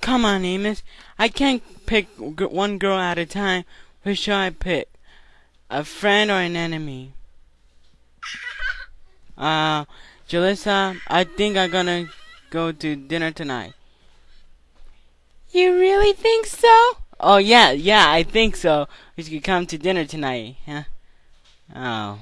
come on, Amos. I can't pick one girl at a time. Who shall I pick? A friend or an enemy? Uh, Jalissa, I think I'm gonna go to dinner tonight. You really think so? Oh yeah, yeah, I think so. We should come to dinner tonight. Huh? Oh.